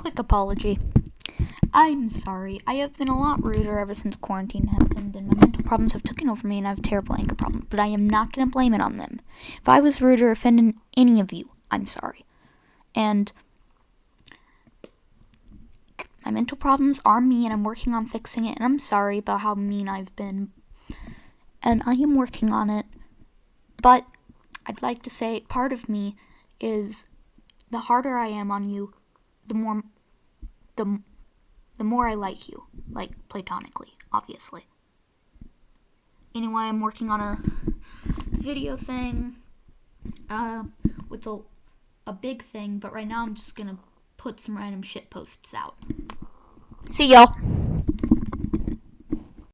quick apology. I'm sorry. I have been a lot ruder ever since quarantine happened, and my mental problems have taken over me, and I have terrible anger problems. But I am not going to blame it on them. If I was rude or offended any of you, I'm sorry. And my mental problems are me, and I'm working on fixing it. And I'm sorry about how mean I've been, and I am working on it. But I'd like to say part of me is the harder I am on you, the more the the more I like you, like platonically, obviously. Anyway, I'm working on a video thing uh with a a big thing, but right now I'm just to put some random shit posts out. See y'all.